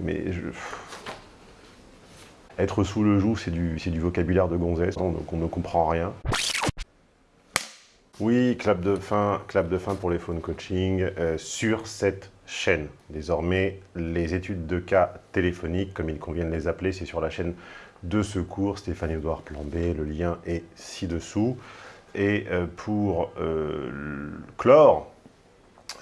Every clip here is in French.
Mais je... Être sous le joug, c'est du, du vocabulaire de gonzesse, donc on ne comprend rien. Oui, clap de fin, clap de fin pour les phone coaching euh, sur cette chaîne. Désormais, les études de cas téléphoniques, comme il convient de les appeler, c'est sur la chaîne de secours Stéphane-Édouard Plambé. Le lien est ci-dessous. Et euh, pour euh, clore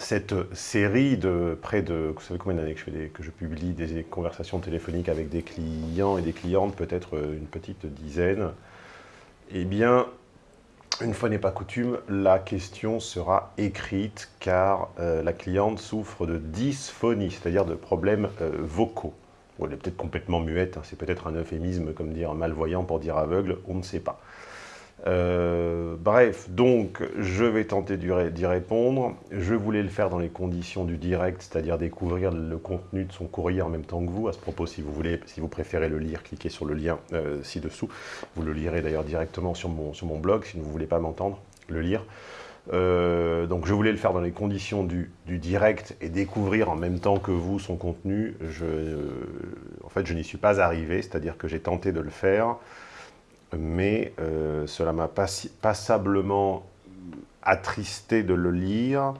cette série de près de, vous savez combien d'années que, je publie des conversations téléphoniques avec des clients et des clientes, peut-être une petite dizaine, eh bien, une fois n'est pas coutume, la question sera écrite car euh, la cliente souffre de dysphonie, c'est-à-dire de problèmes vocaux. elle est peut-être complètement muette, hein, c'est peut-être un euphémisme comme dire malvoyant pour dire aveugle, on ne sait pas. Euh, bref, donc je vais tenter d'y répondre. Je voulais le faire dans les conditions du direct, c'est-à-dire découvrir le contenu de son courrier en même temps que vous. À ce propos, si vous voulez, si vous préférez le lire, cliquez sur le lien euh, ci-dessous. Vous le lirez d'ailleurs directement sur mon, blog, si vous ne voulez pas m'entendre le lire. Euh, donc je voulais le faire dans les conditions du, direct et découvrir en même temps que vous son contenu. En fait, je n'y suis pas arrivé, c'est-à-dire que j'ai tenté de le faire mais euh, cela m'a passablement attristé de le lire,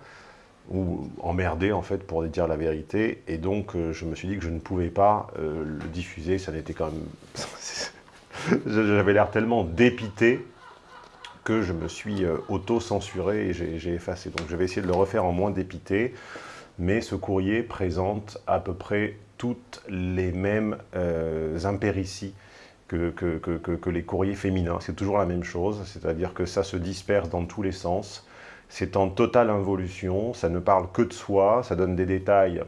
ou emmerdé en fait pour dire la vérité, et donc euh, je me suis dit que je ne pouvais pas euh, le diffuser, ça n'était quand même... J'avais l'air tellement dépité que je me suis auto-censuré et j'ai effacé. Donc je vais essayer de le refaire en moins dépité, mais ce courrier présente à peu près toutes les mêmes impérities que, les courriers féminins. C'est toujours la même chose, c'est-à-dire que ça se disperse dans tous les sens. C'est en totale involution, ça ne parle que de soi, ça donne des détails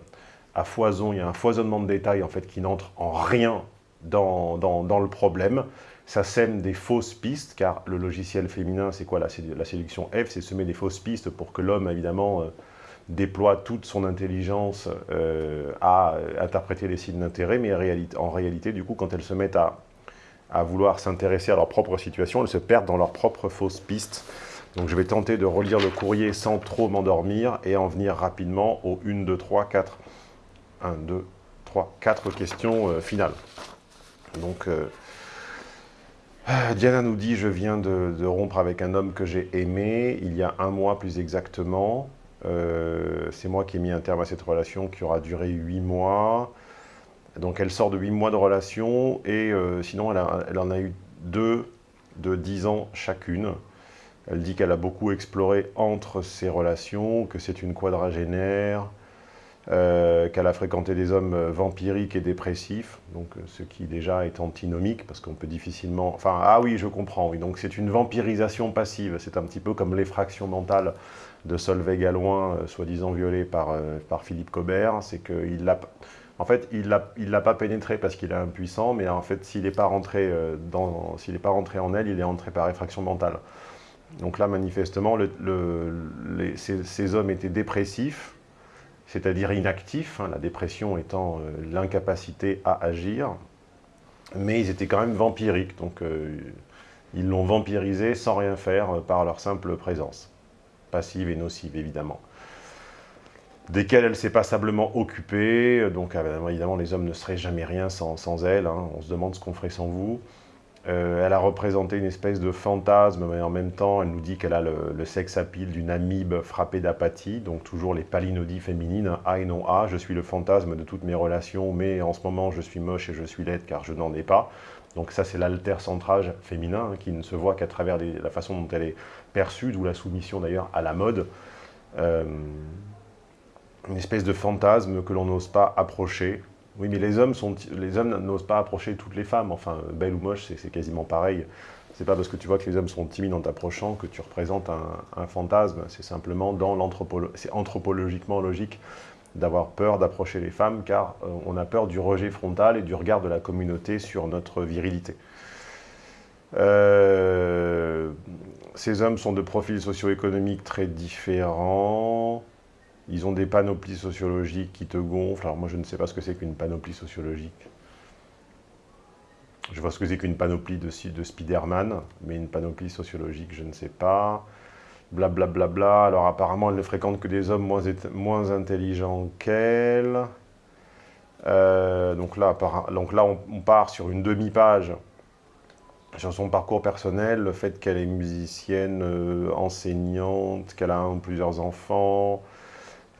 à foison, il y a un foisonnement de détails en fait qui n'entre en rien dans, dans, le problème. Ça sème des fausses pistes, car le logiciel féminin, c'est quoi la, la, séduction F C'est semer des fausses pistes pour que l'homme, évidemment, euh, déploie toute son intelligence euh, à interpréter les signes d'intérêt, mais en réalité, du coup, quand elles se mettent à à vouloir s'intéresser à leur propre situation, elles se perdent dans leurs propres fausses pistes. Donc je vais tenter de relire le courrier sans trop m'endormir et en venir rapidement aux 1, 2, 3, 4. 1, 2, 3, 4 questions euh, finales. Donc euh, Diana nous dit « Je viens de, rompre avec un homme que j'ai aimé, il y a un mois plus exactement. Euh, c'est moi qui ai mis un terme à cette relation qui aura duré 8 mois. Donc elle sort de 8 mois de relation et euh, sinon elle, en a eu deux de 10 ans chacune. Elle dit qu'elle a beaucoup exploré entre ses relations, que c'est une quadragénaire, euh, qu'elle a fréquenté des hommes vampiriques et dépressifs, donc euh, ce qui déjà est antinomique, parce qu'on peut difficilement... Enfin, ah oui, je comprends, oui, donc c'est une vampirisation passive, c'est un petit peu comme l'effraction mentale de Solveig Galouin, soi-disant violée par, par Philippe Cobert, c'est qu'il l'a en fait, il ne l'a pas pénétré parce qu'il est impuissant, mais en fait, s'il n'est pas, rentré euh, pas rentré en elle, il est rentré par effraction mentale. Donc là, manifestement, ces, hommes étaient dépressifs, c'est-à-dire inactifs, hein, la dépression étant euh, l'incapacité à agir, mais ils étaient quand même vampiriques, donc euh, ils l'ont vampirisé sans rien faire par leur simple présence, passive et nocive évidemment desquelles elle s'est passablement occupée. Donc évidemment, les hommes ne seraient jamais rien sans, elle. Hein. On se demande ce qu'on ferait sans vous. Euh, elle a représenté une espèce de fantasme, mais en même temps, elle nous dit qu'elle a le, sexe à pile d'une amibe frappée d'apathie, donc toujours les palinodies féminines, A et non A, je suis le fantasme de toutes mes relations, mais en ce moment, je suis moche et je suis laide car je n'en ai pas. Donc ça, c'est l'alter-centrage féminin, hein, qui ne se voit qu'à travers la façon dont elle est perçue, d'où la soumission d'ailleurs à la mode. Euh, une espèce de fantasme que l'on n'ose pas approcher. Oui, mais les hommes les hommes n'osent pas approcher toutes les femmes. Enfin, belle ou moche, c'est quasiment pareil. C'est pas parce que tu vois que les hommes sont timides en t'approchant que tu représentes un, fantasme. C'est simplement dans anthropologiquement logique d'avoir peur d'approcher les femmes, car euh, on a peur du rejet frontal et du regard de la communauté sur notre virilité. Euh, ces hommes sont de profils socio-économiques très différents. Ils ont des panoplies sociologiques qui te gonflent. Alors moi, je ne sais pas ce que c'est qu'une panoplie sociologique. Je vois ce que c'est qu'une panoplie de, de Spider-Man, mais une panoplie sociologique, je ne sais pas. Blablabla. Bla, bla, bla. Alors apparemment, elle ne fréquente que des hommes moins, moins intelligents qu'elle. Euh, donc là, donc là on, part sur une demi-page sur son parcours personnel, le fait qu'elle est musicienne, enseignante, qu'elle a plusieurs enfants,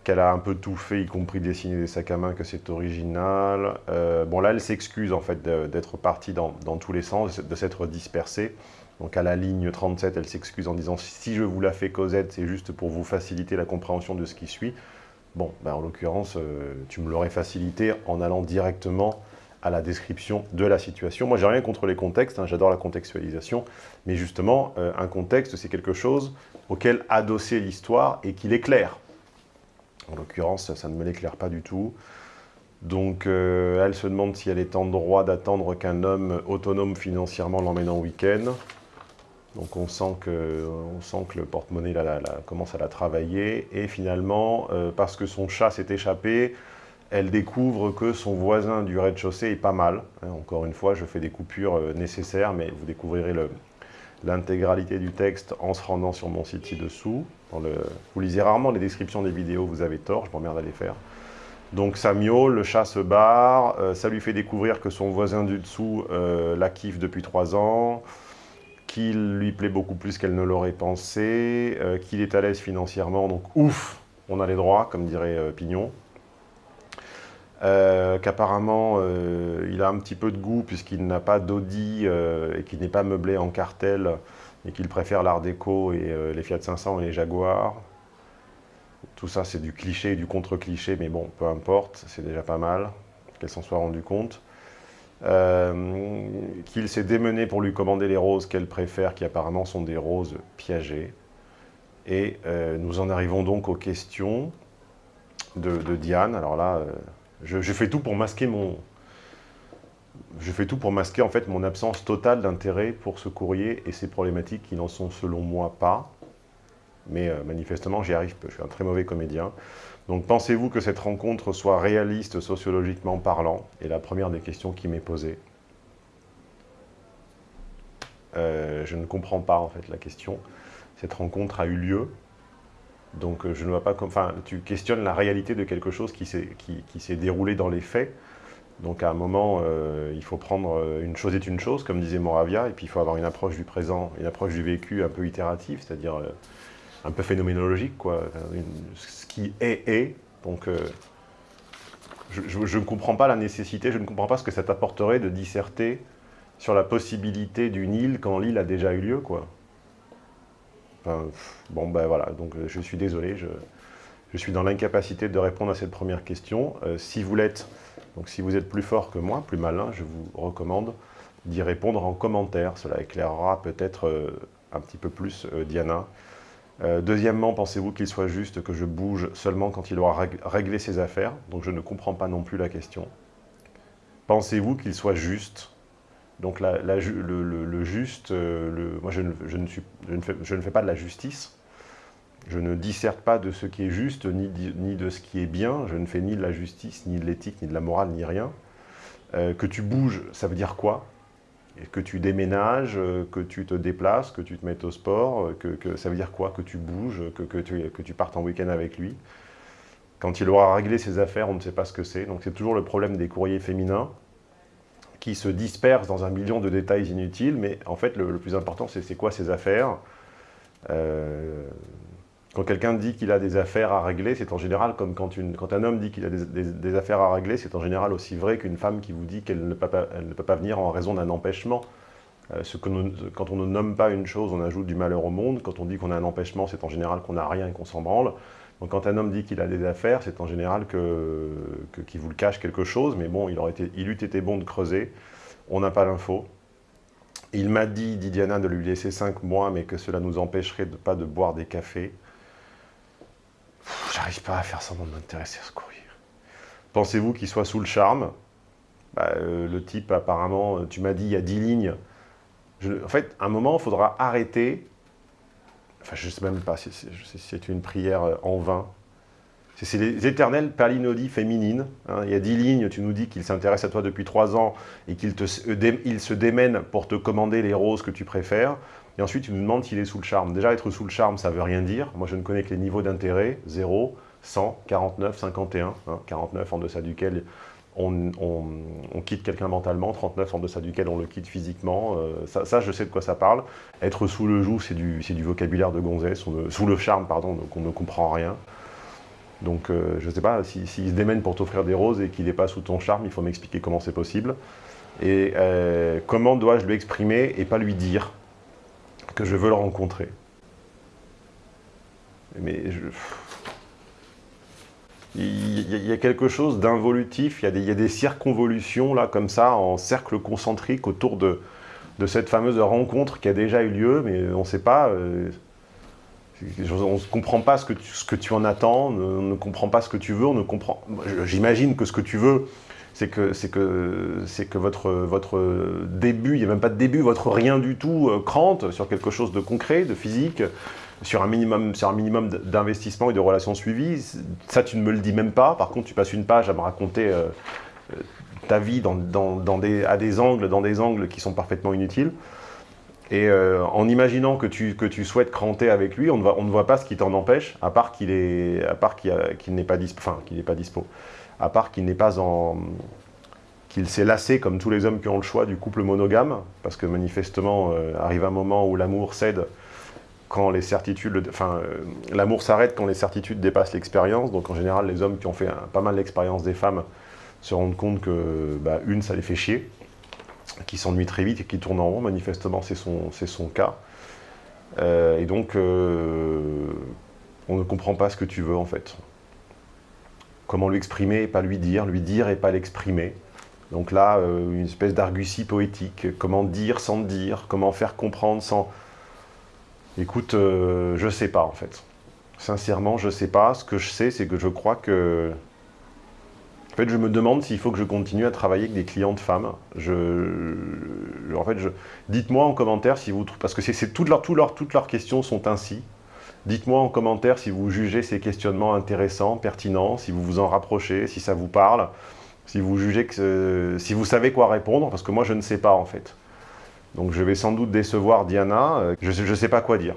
qu'elle a un peu tout fait, y compris dessiner des sacs à main, que c'est original. Euh, bon, là, elle s'excuse en fait d'être partie dans, tous les sens, de s'être dispersée. Donc à la ligne 37, elle s'excuse en disant « si je vous la fais Cosette, c'est juste pour vous faciliter la compréhension de ce qui suit ». Bon, ben, en l'occurrence, euh, tu me l'aurais facilité en allant directement à la description de la situation. Moi, j'ai rien contre les contextes, hein, j'adore la contextualisation, mais justement, euh, un contexte, c'est quelque chose auquel adosser l'histoire et qu'il éclaire. En l'occurrence, ça ne me l'éclaire pas du tout. Donc, euh, elle se demande si elle est en droit d'attendre qu'un homme autonome financièrement l'emmène en week-end. Donc, on sent que, le porte-monnaie commence à la travailler. Et finalement, euh, parce que son chat s'est échappé, elle découvre que son voisin du rez-de-chaussée est pas mal. Hein, encore une fois, je fais des coupures euh, nécessaires, mais vous découvrirez l'intégralité du texte en se rendant sur mon site ci-dessous. Vous lisez rarement les descriptions des vidéos, vous avez tort, je m'emmerde à les faire. Donc ça miaule, le chat se barre, euh, ça lui fait découvrir que son voisin du dessous euh, la kiffe depuis trois ans, qu'il lui plaît beaucoup plus qu'elle ne l'aurait pensé, euh, qu'il est à l'aise financièrement, donc ouf, on a les droits, comme dirait Pignon. Qu'apparemment il a un petit peu de goût puisqu'il n'a pas d'Audi et qu'il n'est pas meublé en cartel et qu'il préfère l'art déco et euh, les Fiat 500 et les Jaguars. Tout ça, c'est du cliché et du contre-cliché, mais bon, peu importe, c'est déjà pas mal qu'elle s'en soit rendue compte. Euh, qu'il s'est démené pour lui commander les roses qu'elle préfère, qui apparemment sont des roses piégées. Et euh, nous en arrivons donc aux questions de, Diane. Alors là, je, fais tout pour masquer mon, je fais tout pour masquer en fait mon absence totale d'intérêt pour ce courrier et ces problématiques qui n'en sont selon moi pas. Mais euh, manifestement, j'y arrive. Je suis un très mauvais comédien. Donc pensez-vous que cette rencontre soit réaliste sociologiquement parlant? Et la première des questions qui m'est posée. Euh, je ne comprends pas en fait la question. Cette rencontre a eu lieu. Donc euh, je ne vois pas. Enfin, tu questionnes la réalité de quelque chose qui s'est déroulé dans les faits. Donc à un moment, euh, il faut prendre euh, une chose est une chose, comme disait Moravia, et puis il faut avoir une approche du présent, une approche du vécu un peu itérative, c'est-à-dire un peu phénoménologique, quoi. ce qui est, est. Donc je ne comprends pas la nécessité, je ne comprends pas ce que ça t'apporterait de disserter sur la possibilité d'une île quand l'île a déjà eu lieu, quoi. Bon, ben voilà, donc je suis désolé, je, je suis dans l'incapacité de répondre à cette première question. si vous l'êtes, donc si vous êtes plus fort que moi, plus malin, je vous recommande d'y répondre en commentaire. Cela éclairera peut-être euh, un petit peu plus euh, Diana. Euh, deuxièmement, pensez-vous qu'il soit juste que je bouge seulement quand il aura réglé ses affaires? Donc je ne comprends pas non plus la question. Pensez-vous qu'il soit juste Donc le, juste, moi je ne, fais pas de la justice, je ne disserte pas de ce qui est juste, ni, de ce qui est bien. Je ne fais ni de la justice, ni de l'éthique, ni de la morale, ni rien. Euh, que tu bouges, ça veut dire quoi? Que tu déménages, euh, que tu te déplaces, que tu te mettes au sport, euh, que, ça veut dire quoi? Que tu bouges, que tu partes en week-end avec lui? Quand il aura réglé ses affaires, on ne sait pas ce que c'est. Donc c'est toujours le problème des courriers féminins qui se dispersent dans un million de détails inutiles, mais en fait, le, plus important, c'est quoi ses affaires? Quand quelqu'un dit qu'il a des affaires à régler, c'est en général comme quand, un homme dit qu'il a des, affaires à régler, c'est en général aussi vrai qu'une femme qui vous dit qu'elle ne, peut pas venir en raison d'un empêchement. Euh, quand on ne nomme pas une chose, on ajoute du malheur au monde. Quand on dit qu'on a un empêchement, c'est en général qu'on n'a rien et qu'on s'en branle. Quand un homme dit qu'il a des affaires, c'est en général qu'il que, vous le cache quelque chose, mais bon, il, aurait eût été bon de creuser. On n'a pas l'info. Il m'a dit, dit Diana, de lui laisser 5 mois, mais que cela nous empêcherait de pas de boire des cafés. J'arrive pas à faire semblant de m'intéresser à ce courrier. Pensez-vous qu'il soit sous le charme? Bah, euh, Le type, apparemment, tu m'as dit, il y a 10 lignes. en fait, à un moment, il faudra arrêter. Enfin, je ne sais même pas si c'est une prière euh, en vain. C'est les éternelles palinodies féminines. Hein. Il y a 10 lignes, tu nous dis qu'il s'intéresse à toi depuis 3 ans et qu'il se démène pour te commander les roses que tu préfères. Et ensuite, tu nous demandes s'il est sous le charme. Déjà, être sous le charme, ça ne veut rien dire. Moi, je ne connais que les niveaux d'intérêt, 0, 100, 49, 51. 49 en deçà duquel on, quitte quelqu'un mentalement, 39 en deçà duquel on le quitte physiquement. Euh, ça, je sais de quoi ça parle. Être sous le joug, c'est du, vocabulaire de gonzesse, sous le charme, pardon, donc on ne comprend rien. Donc euh, je ne sais pas, s'il se démène pour t'offrir des roses et qu'il n'est pas sous ton charme, il faut m'expliquer comment c'est possible. Et euh, comment dois-je lui exprimer et pas lui dire que je veux le rencontrer? Mais je... Il y a quelque chose d'involutif, il, y a des circonvolutions là comme ça, en cercle concentrique autour de, cette fameuse rencontre qui a déjà eu lieu, mais on ne sait pas... Euh, on ne comprend pas ce que, tu, en attends, on ne, comprend pas ce que tu veux, on ne comprend... J'imagine que ce que tu veux, c'est que, que, que votre, votre début, il n'y a même pas de début, votre rien du tout euh, crante sur quelque chose de concret, de physique, sur un minimum, minimum d'investissement et de relations suivies. Ça, tu ne me le dis même pas. Par contre, tu passes une page à me raconter euh, euh, ta vie à des angles, dans des angles qui sont parfaitement inutiles. Et euh, en imaginant que tu, que tu souhaites cranter avec lui, on ne, on ne voit pas ce qui t'en empêche, à part qu'il n'est pas, dispo, enfin, qu'il pas dispo, à part qu'il n'est pas en qu'il s'est lassé, comme tous les hommes qui ont le choix, du couple monogame, parce que manifestement, arrive un moment où l'amour cède quand les certitudes, enfin, euh, l'amour s'arrête quand les certitudes dépassent l'expérience. Donc en général, les hommes qui ont fait pas mal l'expérience des femmes se rendent compte que bah, une, ça les fait chier, qui s'ennuient très vite et qui tournent en rond. Manifestement, c'est son, son cas. Euh, et donc, euh, on ne comprend pas ce que tu veux en fait. Comment lui exprimer et pas lui dire, lui dire et pas l'exprimer. Donc là, une espèce d'argutie poétique. Comment dire sans dire, comment faire comprendre sans Écoute, euh, je sais pas en fait. Sincèrement, je sais pas. Ce que je sais, c'est que je crois que... En fait, je me demande s'il faut que je continue à travailler avec des clientes femmes. Je... En fait, je... dites-moi en commentaire si vous... Parce que toutes, leurs, toutes leurs questions sont ainsi. Dites-moi en commentaire si vous jugez ces questionnements intéressants, pertinents, si vous vous en rapprochez, si ça vous parle, si vous jugez que... Si vous savez quoi répondre, parce que moi, je ne sais pas en fait. Donc je vais sans doute décevoir Diana, euh, je ne sais pas quoi dire.